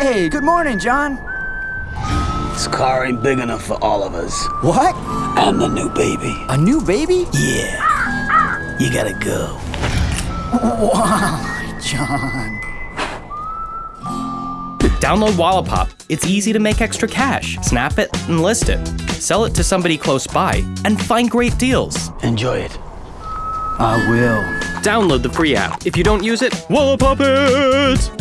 Hey, good morning, John. This car ain't big enough for all of us. What? I'm the new baby. A new baby? Yeah. You gotta go. Why, John. Download Wallapop. It's easy to make extra cash. Snap it and list it. Sell it to somebody close by and find great deals. Enjoy it. I will. Download the free app. If you don't use it, Wallapop it!